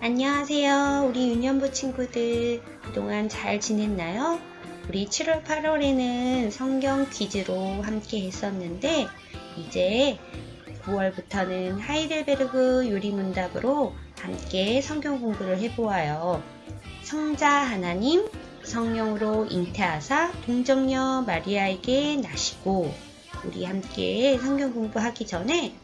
안녕하세요. 우리 유년부 친구들 그동안 잘 지냈나요? 우리 7월 8월에는 성경 퀴즈로 함께 했었는데 이제 9월부터는 하이델베르그 요리문답으로 함께 성경 공부를 해보아요. 성자 하나님, 성령으로 잉태하사 동정녀 마리아에게 나시고 우리 함께 성경 공부하기 전에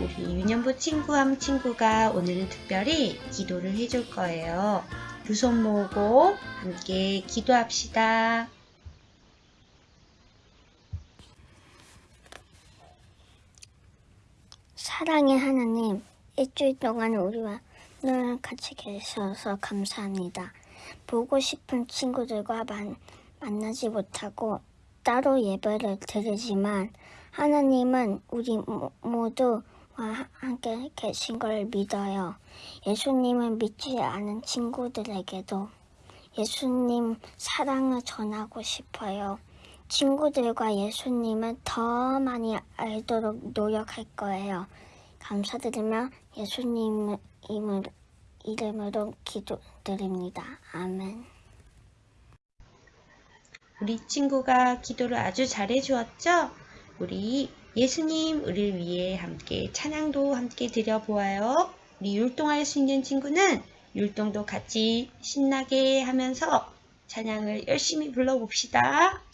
우리 유년부 친구함 친구가 오늘은 특별히 기도를 해줄 거예요. 두 손 모으고 함께 기도합시다. 사랑의 하나님, 일주일 동안 우리와 늘 같이 계셔서 감사합니다. 보고 싶은 친구들과 만, 만나지 못하고 따로 예배를 드리지만 하나님은 우리 모- 모두와 함께 계신 걸 믿어요. 예수님을 믿지 않은 친구들에게도 예수님 사랑을 전하고 싶어요. 친구들과 예수님을 더 많이 알도록 노력할 거예요. 감사드리며 예수님 이름으로 기도드립니다. 아멘. 우리 친구가 기도를 아주 잘해 주었죠? 우리 예수님 우리를 위해 함께 찬양도 함께 드려보아요. 우리 율동할 수 있는 친구는 율동도 같이 신나게 하면서 찬양을 열심히 불러봅시다.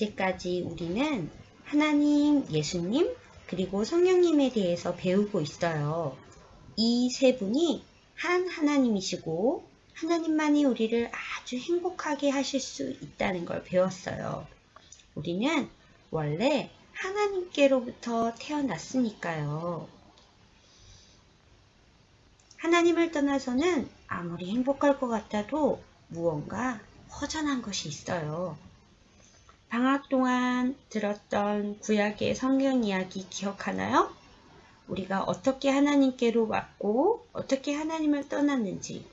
이제까지 우리는 하나님, 예수님, 그리고 성령님에 대해서 배우고 있어요. 이 세 분이 한 하나님이시고 하나님만이 우리를 아주 행복하게 하실 수 있다는 걸 배웠어요. 우리는 원래 하나님께로부터 태어났으니까요. 하나님을 떠나서는 아무리 행복할 것 같아도 무언가 허전한 것이 있어요. 방학 동안 들었던 구약의 성경 이야기 기억하나요? 우리가 어떻게 하나님께로 왔고 어떻게 하나님을 떠났는지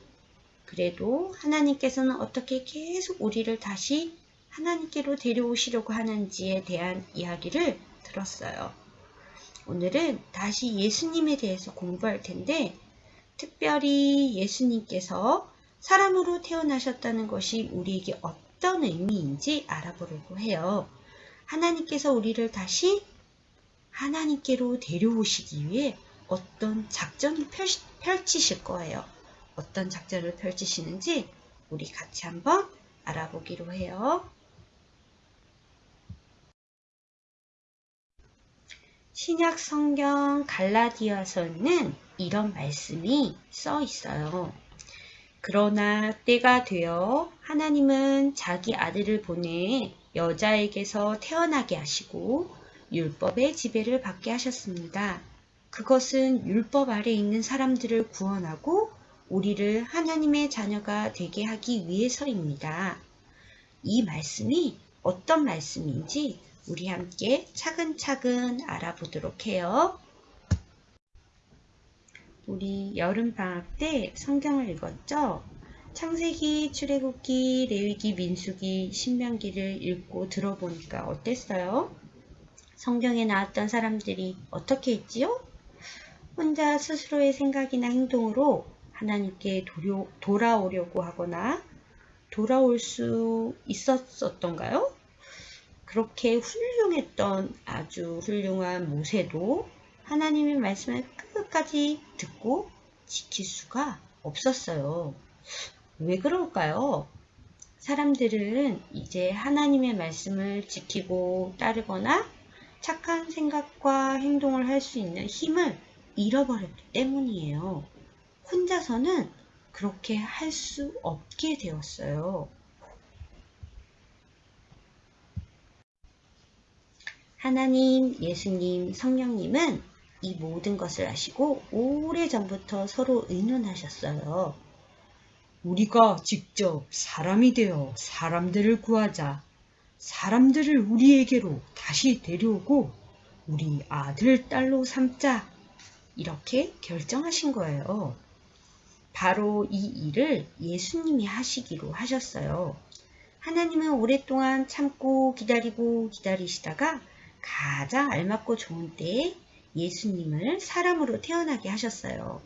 그래도 하나님께서는 어떻게 계속 우리를 다시 하나님께로 데려오시려고 하는지에 대한 이야기를 들었어요. 오늘은 다시 예수님에 대해서 공부할 텐데 특별히 예수님께서 사람으로 태어나셨다는 것이 우리에게 어떤 의미인지 알아보려고 해요. 하나님께서 우리를 다시 하나님께로 데려오시기 위해 어떤 작전을 펼치- 펼치실 거예요. 어떤 작전을 펼치시는지 우리 같이 한번 알아보기로 해요. 신약 성경 갈라디아서는 이런 말씀이 써 있어요. 그러나 때가 되어 하나님은 자기 아들을 보내 여자에게서 태어나게 하시고 율법의 지배를 받게 하셨습니다. 그것은 율법 아래 있는 사람들을 구원하고 우리를 하나님의 자녀가 되게 하기 위해서입니다. 이 말씀이 어떤 말씀인지 우리 함께 차근차근 알아보도록 해요. 우리 여름방학 때 성경을 읽었죠? 창세기, 출애굽기, 레위기, 민수기, 신명기를 읽고 들어보니까 어땠어요? 성경에 나왔던 사람들이 어떻게 했지요? 혼자 스스로의 생각이나 행동으로 하나님께 도려, 돌아오려고 하거나 돌아올 수 있었었던가요? 그렇게 훌륭했던 아주 훌륭한 모세도 하나님의 말씀을 끝까지 듣고 지킬 수가 없었어요. 왜 그럴까요? 사람들은 이제 하나님의 말씀을 지키고 따르거나 착한 생각과 행동을 할 수 있는 힘을 잃어버렸기 때문이에요. 혼자서는 그렇게 할 수 없게 되었어요. 하나님, 예수님, 성령님은 이 모든 것을 아시고 오래전부터 서로 의논하셨어요. 우리가 직접 사람이 되어 사람들을 구하자. 사람들을 우리에게로 다시 데려오고 우리 아들, 딸로 삼자. 이렇게 결정하신 거예요. 바로 이 일을 예수님이 하시기로 하셨어요. 하나님은 오랫동안 참고 기다리고 기다리시다가 가장 알맞고 좋은 때에 예수님을 사람으로 태어나게 하셨어요.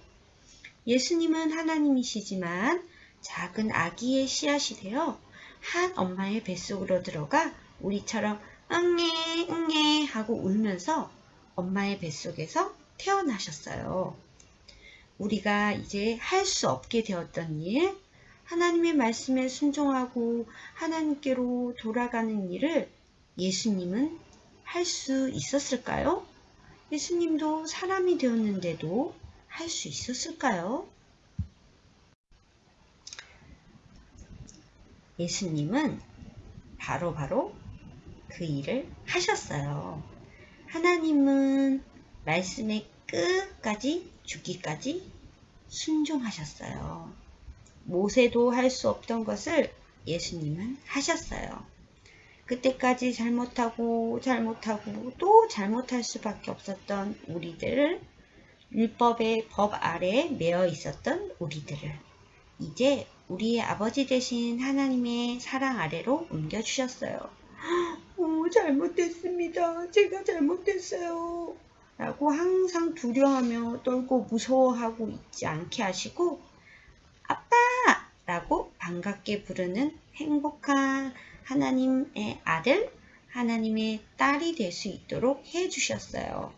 예수님은 하나님이시지만 작은 아기의 씨앗이 되어 한 엄마의 뱃속으로 들어가 우리처럼 응애 응애 하고 울면서 엄마의 뱃속에서 태어나셨어요. 우리가 이제 할 수 없게 되었던 일, 하나님의 말씀에 순종하고 하나님께로 돌아가는 일을 예수님은 할 수 있었을까요? 예수님도 사람이 되었는데도 할 수 있었을까요? 예수님은 바로바로 바로 그 일을 하셨어요. 하나님은 말씀의 끝까지 죽기까지 순종하셨어요. 모세도 할 수 없던 것을 예수님은 하셨어요. 그때까지 잘못하고 잘못하고 또 잘못할 수밖에 없었던 우리들을 율법의 법 아래 매어 있었던 우리들을 이제 우리의 아버지 되신 하나님의 사랑 아래로 옮겨주셨어요. 오, 잘못됐습니다. 제가 잘못됐어요. 라고 항상 두려워하며 떨고 무서워하고 있지 않게 하시고 아빠! 라고 반갑게 부르는 행복한 하나님의 아들, 하나님의 딸이 될 수 있도록 해주셨어요.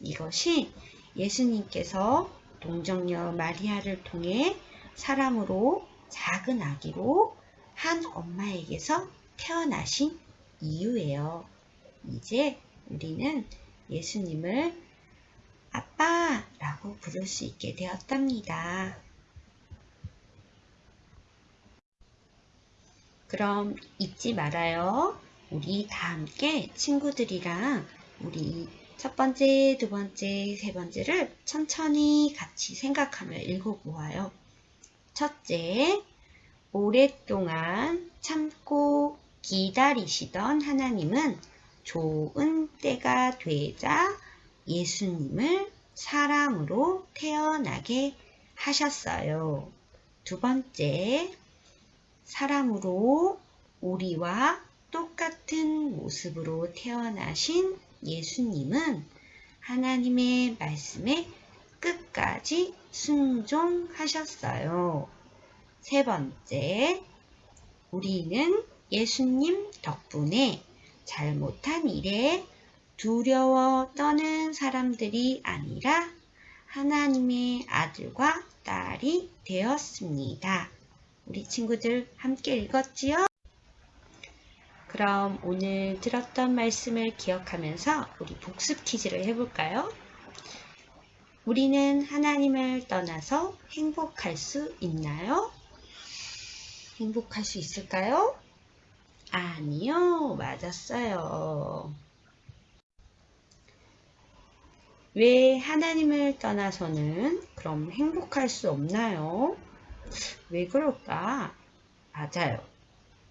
이것이 예수님께서 동정녀 마리아를 통해 사람으로 작은 아기로 한 엄마에게서 태어나신 이유예요. 이제 우리는 예수님을 아빠라고 부를 수 있게 되었답니다. 그럼 잊지 말아요. 우리 다 함께 친구들이랑 우리 첫 번째, 두 번째, 세 번째를 천천히 같이 생각하며 읽어보아요. 첫째, 오랫동안 참고 기다리시던 하나님은 좋은 때가 되자 예수님을 사람으로 태어나게 하셨어요. 두 번째, 사람으로 우리와 똑같은 모습으로 태어나신 예수님은 하나님의 말씀에 끝까지 순종하셨어요. 세 번째, 우리는 예수님 덕분에 잘못한 일에 두려워 떠는 사람들이 아니라 하나님의 아들과 딸이 되었습니다. 우리 친구들 함께 읽었지요? 그럼 오늘 들었던 말씀을 기억하면서 우리 복습 퀴즈를 해볼까요? 우리는 하나님을 떠나서 행복할 수 있나요? 행복할 수 있을까요? 아니요, 맞았어요. 왜 하나님을 떠나서는 그럼 행복할 수 없나요? 왜 그럴까? 맞아요.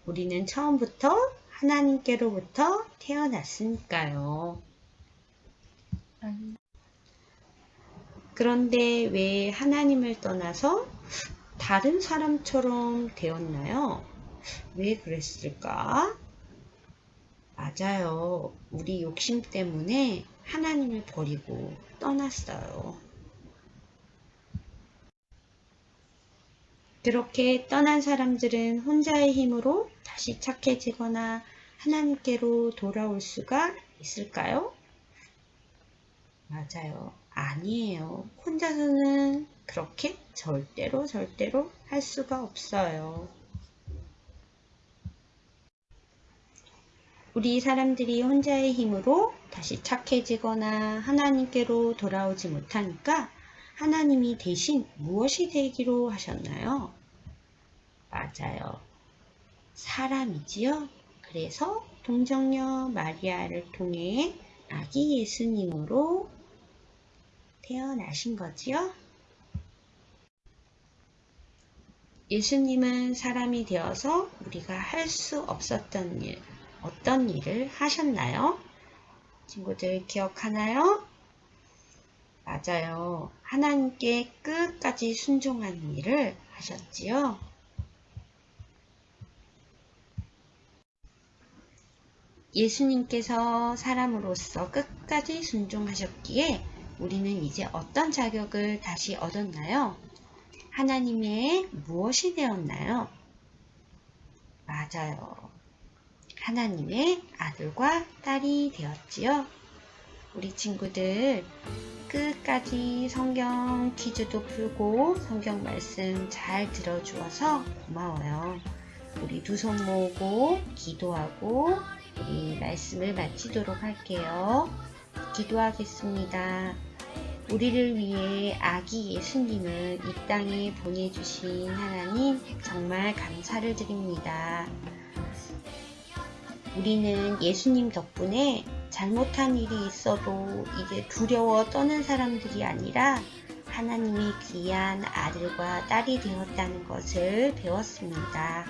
우리는 처음부터 하나님께로부터 태어났으니까요. 그런데 왜 하나님을 떠나서 다른 사람처럼 되었나요? 왜 그랬을까? 맞아요. 우리 욕심 때문에 하나님을 버리고 떠났어요. 그렇게 떠난 사람들은 혼자의 힘으로 다시 착해지거나 하나님께로 돌아올 수가 있을까요? 맞아요. 아니에요. 혼자서는 그렇게 절대로 절대로 할 수가 없어요. 우리 사람들이 혼자의 힘으로 다시 착해지거나 하나님께로 돌아오지 못하니까 하나님이 대신 무엇이 되기로 하셨나요? 맞아요. 사람이지요. 그래서 동정녀 마리아를 통해 아기 예수님으로 태어나신 거지요. 예수님은 사람이 되어서 우리가 할 수 없었던 일, 어떤 일을 하셨나요? 친구들 기억하나요? 맞아요. 하나님께 끝까지 순종하는 일을 하셨지요. 예수님께서 사람으로서 끝까지 순종하셨기에 우리는 이제 어떤 자격을 다시 얻었나요? 하나님의 무엇이 되었나요? 맞아요. 하나님의 아들과 딸이 되었지요. 우리 친구들 끝까지 성경 퀴즈도 풀고 성경 말씀 잘 들어주어서 고마워요. 우리 두 손 모으고 기도하고 우리 말씀을 마치도록 할게요. 기도하겠습니다. 우리를 위해 아기 예수님을 이 땅에 보내주신 하나님 정말 감사를 드립니다. 우리는 예수님 덕분에 잘못한 일이 있어도 이제 두려워 떠는 사람들이 아니라 하나님의 귀한 아들과 딸이 되었다는 것을 배웠습니다.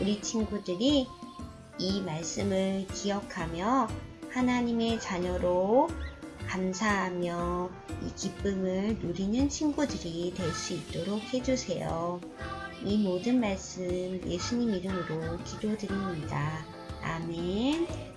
우리 친구들이 이 말씀을 기억하며 하나님의 자녀로 감사하며 이 기쁨을 누리는 친구들이 될 수 있도록 해주세요. 이 모든 말씀 예수님 이름으로 기도드립니다. 아멘.